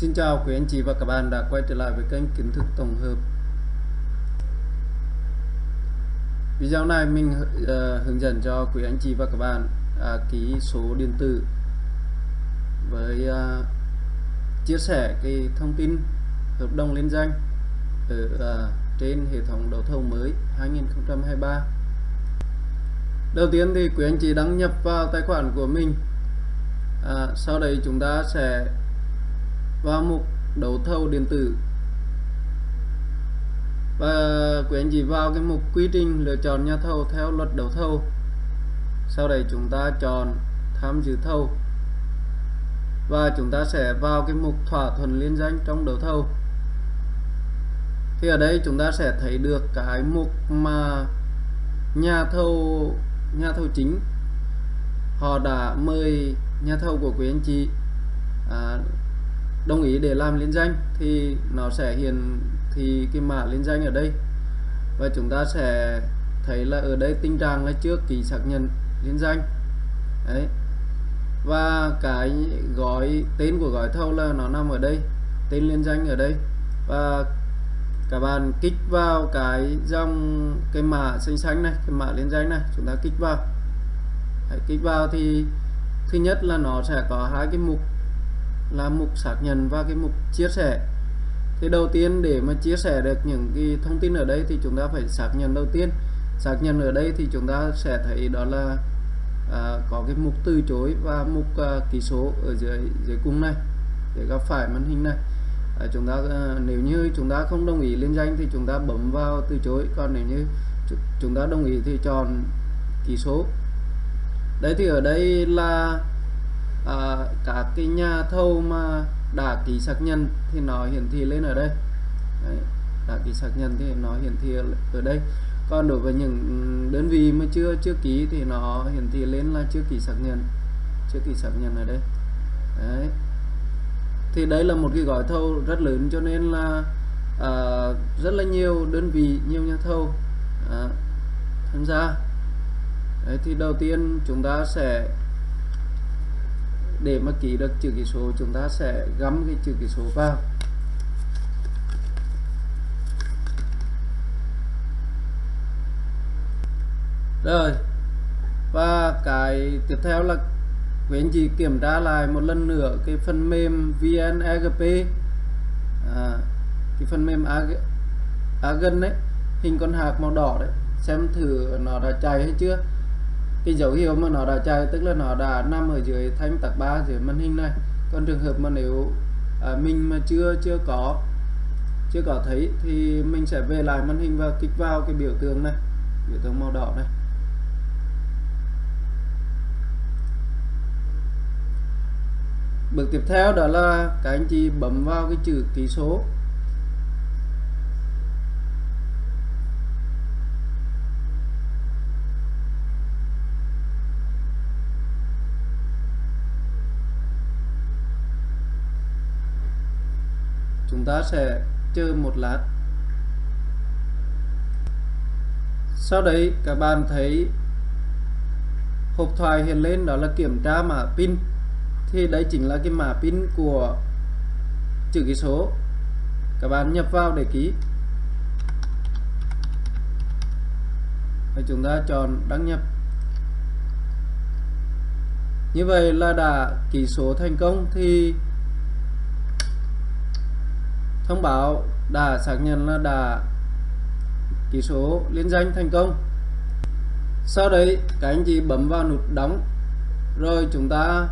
Xin chào quý anh chị và các bạn đã quay trở lại với kênh kiến thức tổng hợp. Video này mình uh, hướng dẫn cho quý anh chị và các bạn uh, ký số điện tử với uh, chia sẻ cái thông tin hợp đồng liên danh ở uh, trên hệ thống đấu thầu mới 2023 Đầu tiên thì quý anh chị đăng nhập vào tài khoản của mình. À, sau đấy chúng ta sẽ vào mục đấu thầu điện tử. Và quý anh chị vào cái mục quy trình lựa chọn nhà thầu theo luật đấu thầu. Sau đây chúng ta chọn tham dự thầu. Và chúng ta sẽ vào cái mục thỏa thuận liên danh trong đấu thầu. Thì ở đây chúng ta sẽ thấy được cái mục mà nhà thầu nhà thầu chính họ đã mời nhà thầu của quý anh chị à, đồng ý để làm liên danh thì nó sẽ hiện thì cái mã liên danh ở đây. Và chúng ta sẽ thấy là ở đây tình trạng là trước ký xác nhận liên danh. Đấy. Và cái gói tên của gói thầu là nó nằm ở đây tên liên danh ở đây. Và các bạn kích vào cái dòng cái mã xanh xanh này cái mã liên danh này chúng ta kích vào. Đấy, kích vào thì thứ nhất là nó sẽ có hai cái mục là mục xác nhận và cái mục chia sẻ. Thì đầu tiên để mà chia sẻ được những cái thông tin ở đây thì chúng ta phải xác nhận đầu tiên. Xác nhận ở đây thì chúng ta sẽ thấy đó là à, có cái mục từ chối và mục à, ký số ở dưới dưới cùng này để gặp phải màn hình này. À, chúng ta à, nếu như chúng ta không đồng ý liên danh thì chúng ta bấm vào từ chối còn nếu như chúng ta đồng ý thì chọn ký số. Đấy thì ở đây là à, các cái nhà thầu mà đã ký xác nhận thì nó hiển thị lên ở đây. Đấy, đã ký xác nhận thì nó hiển thị ở đây. Còn đối với những đơn vị mà chưa chưa ký thì nó hiển thị lên là chưa ký xác nhận chưa ký xác nhận ở đây. Đấy. Thì đây là một cái gói thầu rất lớn cho nên là à, rất là nhiều đơn vị nhiều nhà thầu à, tham gia. Đấy thì đầu tiên chúng ta sẽ để mà ký được chữ ký số chúng ta sẽ gắm cái chữ ký số vào. Rồi và cái tiếp theo là quý anh chị kiểm tra lại một lần nữa cái phần mềm VNEGP à, cái phần mềm Agen đấy hình con hạt màu đỏ đấy xem thử nó đã chạy hay chưa cái dấu hiệu mà nó đã chạy tức là nó đã nằm ở dưới thanh tạc ba dưới màn hình này. Còn trường hợp mà nếu à, mình mà chưa chưa có chưa có thấy thì mình sẽ về lại màn hình và kích vào cái biểu tượng này biểu tượng màu đỏ này. Bước tiếp theo đó là các anh chị bấm vào cái chữ ký số. Chúng ta sẽ chờ một lát. Sau đấy, các bạn thấy hộp thoại hiện lên, đó là kiểm tra mã pin. Thì đấy chính là cái mã pin của chữ ký số. Các bạn nhập vào để ký. Và chúng ta chọn đăng nhập. Như vậy là đã ký số thành công, thì thông báo đã xác nhận là đã ký số liên danh thành công. Sau đấy, các anh chị bấm vào nút đóng, rồi chúng ta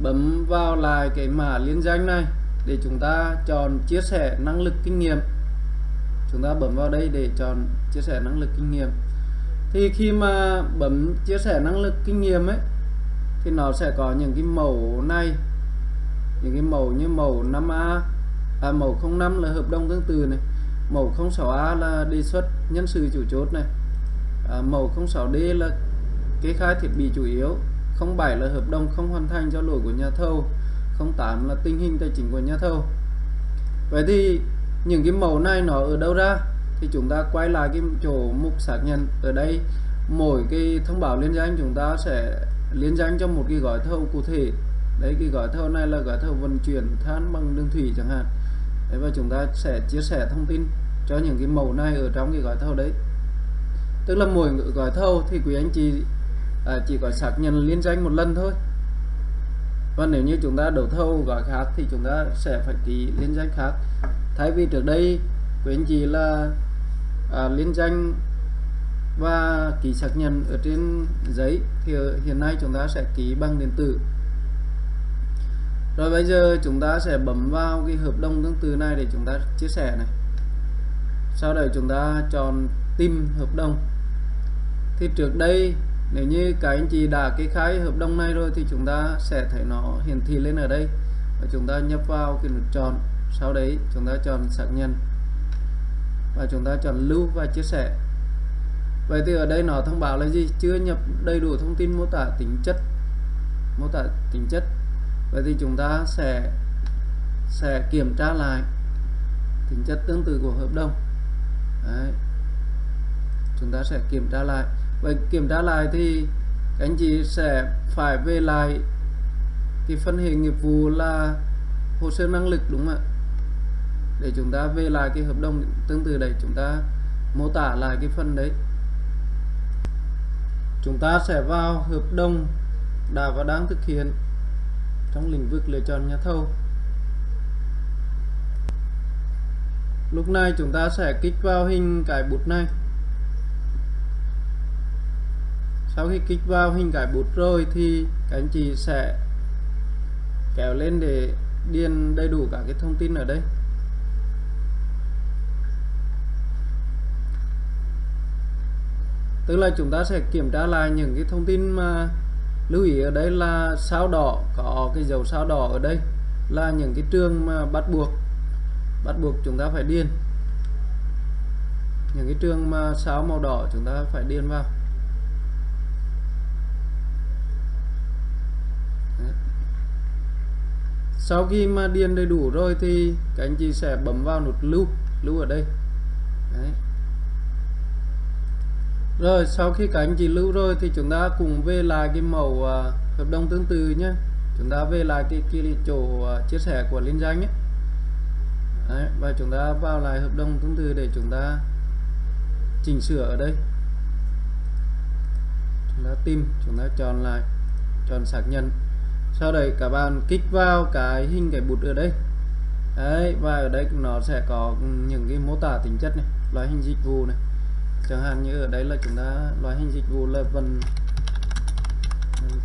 bấm vào lại cái mã liên danh này để chúng ta chọn chia sẻ năng lực kinh nghiệm. Chúng ta bấm vào đây để chọn chia sẻ năng lực kinh nghiệm. Thì khi mà bấm chia sẻ năng lực kinh nghiệm ấy, thì nó sẽ có những cái mẫu này. Những cái mẫu như mẫu 5A à, mẫu 05 là hợp đồng tương tự này. Mẫu 06A là đề xuất nhân sự chủ chốt này. À, mẫu 06D là kê khai thiết bị chủ yếu. 07 là hợp đồng không hoàn thành do lỗi của nhà thầu. 08 là tình hình tài chính của nhà thầu. Vậy thì những cái mẫu này nó ở đâu ra? Thì chúng ta quay lại cái chỗ mục xác nhận ở đây. Mỗi cái thông báo liên danh chúng ta sẽ liên danh cho một cái gói thầu cụ thể. Đấy cái gói thầu này là gói thầu vận chuyển than bằng đường thủy chẳng hạn thế và chúng ta sẽ chia sẻ thông tin cho những cái mẫu này ở trong cái gói thầu đấy. Tức là mỗi gói thầu thì quý anh chị à, chỉ có xác nhận liên danh một lần thôi. Và nếu như chúng ta đấu thầu gói khác thì chúng ta sẽ phải ký liên danh khác. Thay vì trước đây quý anh chị là à, liên danh và ký xác nhận ở trên giấy thì hiện nay chúng ta sẽ ký bằng điện tử rồi bây giờ chúng ta sẽ bấm vào cái hợp đồng tương tự này để chúng ta chia sẻ này. Sau đó chúng ta chọn tìm hợp đồng. Thì trước đây, nếu như các anh chị đã kê khai hợp đồng này rồi thì chúng ta sẽ thấy nó hiển thị lên ở đây. Và chúng ta nhập vào cái nút chọn. Sau đấy chúng ta chọn xác nhận. Và chúng ta chọn lưu và chia sẻ. Vậy thì ở đây nó thông báo là gì? Chưa nhập đầy đủ thông tin mô tả tính chất. Mô tả tính chất vậy thì chúng ta sẽ sẽ kiểm tra lại tính chất tương tự của hợp đồng. Đấy. chúng ta sẽ kiểm tra lại. Vậy kiểm tra lại thì các anh chị sẽ phải về lại cái phân hệ nghiệp vụ là hồ sơ năng lực, đúng không ạ? Để chúng ta về lại cái hợp đồng tương tự đấy, chúng ta mô tả lại cái phần đấy. Chúng ta sẽ vào hợp đồng đã và đang thực hiện trong lĩnh vực lựa chọn nhà thầu. Lúc này chúng ta sẽ kích vào hình cái bút này. Sau khi kích vào hình cái bút rồi thì các anh chị sẽ kéo lên để điền đầy đủ cả cái thông tin ở đây. Tức là chúng ta sẽ kiểm tra lại những cái thông tin mà lưu ý ở đây là sao đỏ, có cái dấu sao đỏ ở đây là những cái trường mà bắt buộc bắt buộc chúng ta phải điền những cái trường mà sao màu đỏ chúng ta phải điền vào Đấy. sau khi mà điền đầy đủ rồi thì các anh chị sẽ bấm vào nút lưu lưu ở đây Đấy rồi sau khi các anh chị lưu rồi thì chúng ta cùng về lại cái mẫu uh, hợp đồng tương tự nhé. Chúng ta về lại cái, cái chỗ uh, chia sẻ của liên danh nhé. Đấy, và chúng ta vào lại hợp đồng tương tự để chúng ta chỉnh sửa ở đây. Chúng ta tìm chúng ta chọn lại chọn xác nhận. Sau đấy các bạn kích vào cái hình cái bút ở đây. Đấy và ở đây nó sẽ có những cái mô tả tính chất này loại hình dịch vụ này chẳng hạn như ở đây là chúng ta, loại hình dịch vụ là vận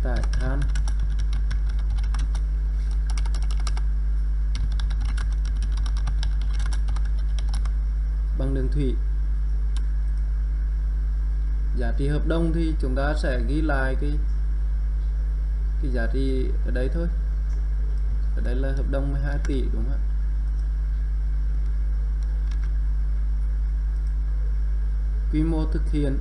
tải than. Bằng đường thủy. Giá trị hợp đồng thì chúng ta sẽ ghi lại cái cái giá trị ở đây thôi. Ở đây là hợp đồng 12 tỷ, đúng không ạ? Quy mô thực hiện.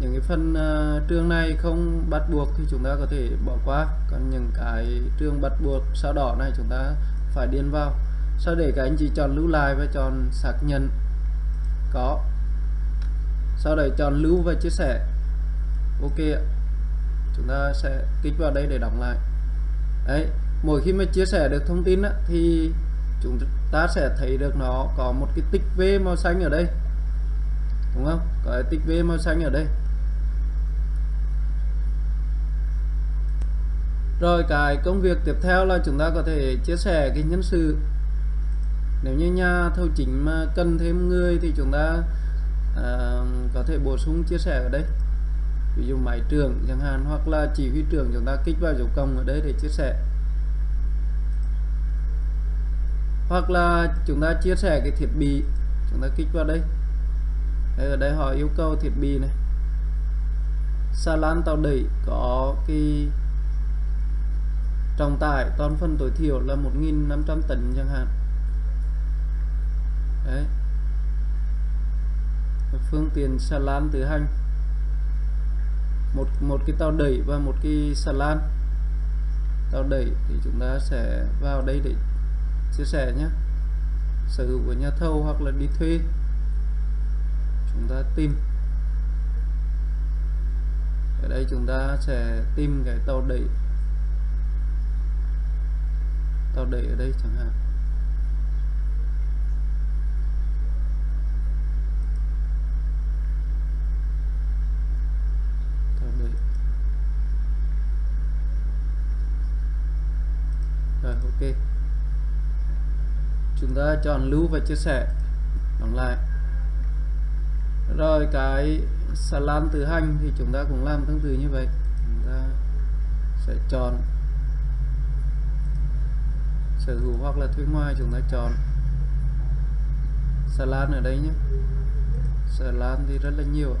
Những cái phần uh, trường này không bắt buộc thì chúng ta có thể bỏ qua. Còn những cái trường bắt buộc sao đỏ này chúng ta phải điền vào. Sau để các anh chị chọn lưu lại và chọn xác nhận có. Sau đấy chọn lưu và chia sẻ. Ok ạ. Chúng ta sẽ kích vào đây để đóng lại. Đấy mỗi khi mà chia sẻ được thông tin á, thì chúng ta sẽ thấy được nó có một cái tích V màu xanh ở đây đúng không? Có cái tích V màu xanh ở đây. Rồi cái công việc tiếp theo là chúng ta có thể chia sẻ cái nhân sự. Nếu như nhà thầu chính mà cần thêm người thì chúng ta à, có thể bổ sung chia sẻ ở đây. Ví dụ máy trưởng chẳng hạn hoặc là chỉ huy trưởng chúng ta kích vào dấu cộng ở đây để chia sẻ. Hoặc là chúng ta chia sẻ cái thiết bị chúng ta kích vào đây đây, ở đây họ yêu cầu thiết bị này. Xà lan tàu đẩy có cái trọng tải toàn phần tối thiểu là 1.500 tấn chẳng hạn. Đấy. Phương tiện xà lan tự hành. Một một cái tàu đẩy và một cái xà lan tàu đẩy thì chúng ta sẽ vào đây để chia sẻ nhé. Sở hữu của nhà thầu hoặc là đi thuê chúng ta tìm. Ở đây chúng ta sẽ tìm cái tàu đẩy. Tàu đẩy ở đây chẳng hạn. Tàu đẩy. Rồi, ok. Chúng ta chọn lưu và chia sẻ. Đóng lại rồi cái xà lan tự hành thì chúng ta cũng làm tương tự như vậy. Chúng ta sẽ chọn sở hữu hoặc là thuê ngoài chúng ta chọn xà lan ở đây nhé. Xà lan thì rất là nhiều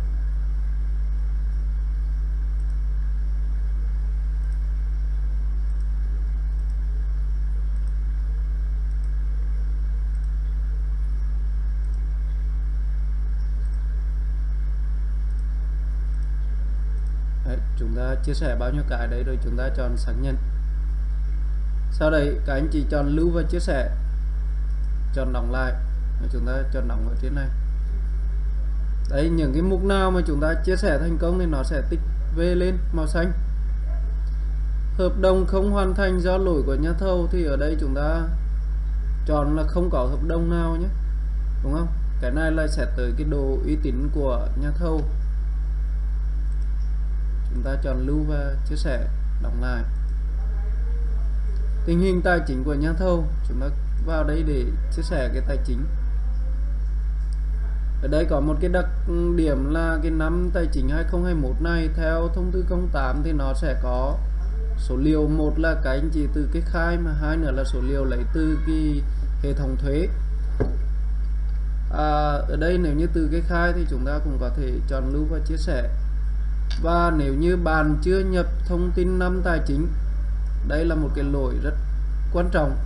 Đấy, chúng ta chia sẻ bao nhiêu cái đấy rồi chúng ta chọn xác nhận. Sau đấy, các anh chị chọn lưu và chia sẻ, chọn đóng lại. Chúng ta chọn đóng ở trên này. Đấy, những cái mục nào mà chúng ta chia sẻ thành công thì nó sẽ tích về lên màu xanh. Hợp đồng không hoàn thành do lỗi của nhà thầu thì ở đây chúng ta chọn là không có hợp đồng nào nhé. Đúng không? Cái này là sẽ tới cái độ uy tín của nhà thầu chúng ta chọn lưu và chia sẻ đóng lại. Tình hình tài chính của nhà thầu chúng ta vào đây để chia sẻ cái tài chính. Ở đây có một cái đặc điểm là cái năm tài chính 2021 này theo thông tư 08 thì nó sẽ có số liệu. Một là cái anh chị từ cái khai mà hai nữa là số liệu lấy từ cái hệ thống thuế. À, ở đây nếu như từ cái khai thì chúng ta cũng có thể chọn lưu và chia sẻ và nếu như bạn chưa nhập thông tin năm tài chính đây là một cái lỗi rất quan trọng.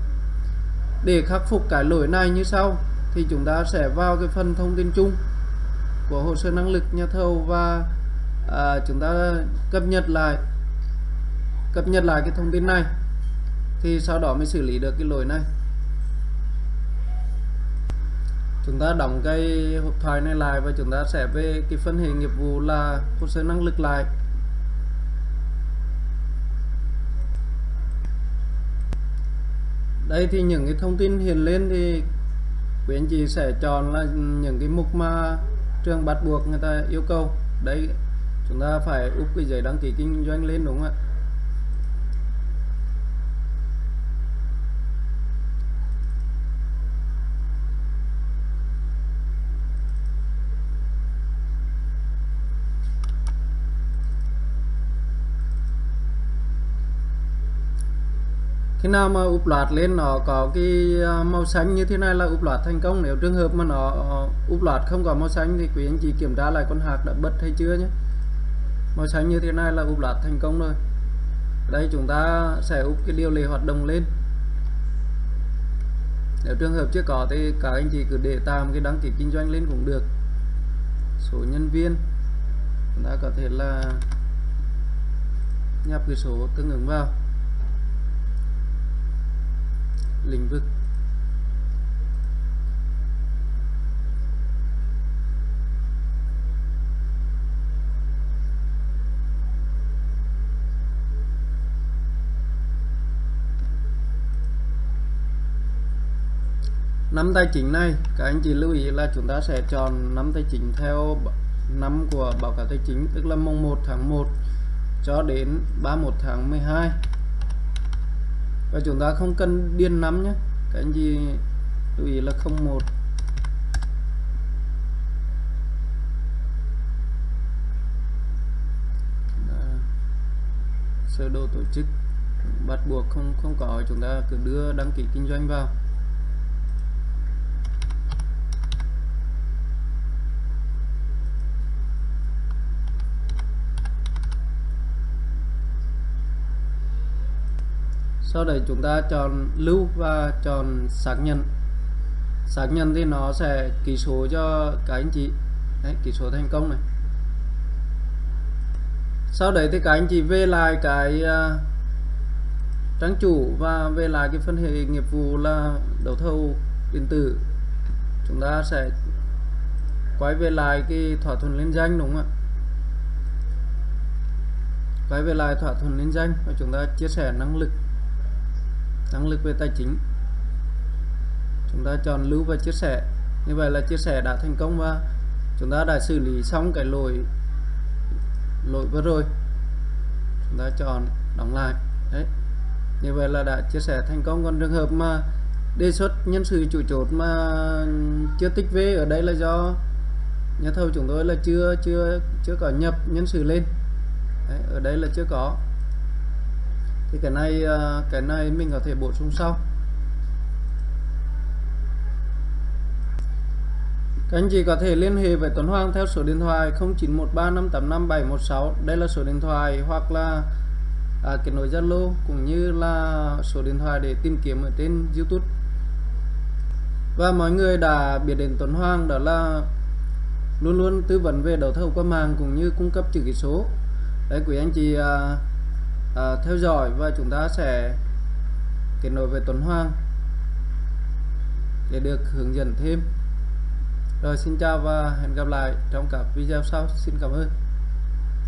Để khắc phục cái lỗi này như sau thì chúng ta sẽ vào cái phần thông tin chung của hồ sơ năng lực nhà thầu và à, chúng ta cập nhật lại cập nhật lại cái thông tin này thì sau đó mới xử lý được cái lỗi này chúng ta đóng cái hộp thoại này lại và chúng ta sẽ về cái phân hệ nghiệp vụ là hồ sơ năng lực lại. Đây thì những cái thông tin hiện lên thì quý anh chị sẽ chọn là những cái mục mà trường bắt buộc người ta yêu cầu. Đấy chúng ta phải úp cái giấy đăng ký kinh doanh lên đúng không ạ? Khi nào mà úp loạt lên nó có cái ờ, màu xanh như thế này là úp loạt thành công. Nếu trường hợp mà nó ờ, úp loạt không có màu xanh thì quý anh chị kiểm tra lại con hạt đã bật hay chưa nhé. Màu xanh như thế này là úp loạt thành công rồi. Đây, chúng ta sẽ úp cái điều lệ hoạt động lên. Nếu trường hợp chưa có thì các anh chị cứ để tạm cái đăng ký kinh doanh lên cũng được. Số nhân viên, chúng ta có thể là nhập cái số tương ứng vào lĩnh vực. Năm tài chính này, các anh chị lưu ý là chúng ta sẽ chọn năm tài chính theo năm của báo cáo tài chính, tức là mùng 1 tháng 1 cho đến 31 tháng 12 và chúng ta không cần điền lắm nhé. Các anh chị lưu ý là 01 sơ đồ tổ chức. Bắt buộc không không có. Chúng ta cứ đưa đăng ký kinh doanh vào. Sau đấy chúng ta chọn lưu và chọn xác nhận. Xác nhận thì nó sẽ ký số cho các anh chị. Đấy, ký số thành công này. Sau đấy thì các anh chị về lại cái uh, trang chủ và về lại cái phân hệ nghiệp vụ là đấu thầu điện tử. Chúng ta sẽ quay về lại cái thỏa thuận liên danh đúng không ạ? Quay về lại thỏa thuận liên danh và chúng ta chia sẻ năng lực năng lực về tài chính. Chúng ta chọn lưu và chia sẻ. Như vậy là chia sẻ đã thành công và chúng ta đã xử lý xong cái lỗi lỗi vừa rồi. Chúng ta chọn đóng lại. Đấy. Như vậy là đã chia sẻ thành công. Còn trường hợp mà đề xuất nhân sự chủ chốt mà chưa tích về ở đây là do nhà thầu chúng tôi là chưa chưa chưa có nhập nhân sự lên. Đấy, ở đây là chưa có thì cái này ờ, cái này mình có thể bổ sung sau. Các anh chị có thể liên hệ với Tuấn Hoàng theo số điện thoại 0913585716 đây là số điện thoại hoặc là à, kết nối Zalo cũng như là số điện thoại để tìm kiếm ở trên YouTube. Và mọi người đã biết đến Tuấn Hoàng đó là luôn luôn tư vấn về đấu thầu qua mạng cũng như cung cấp chữ ký số. Đấy quý anh chị à, à, theo dõi và chúng ta sẽ kết nối với Tuấn Hoàng để được hướng dẫn thêm. Rồi xin chào và hẹn gặp lại trong các video sau. Xin cảm ơn.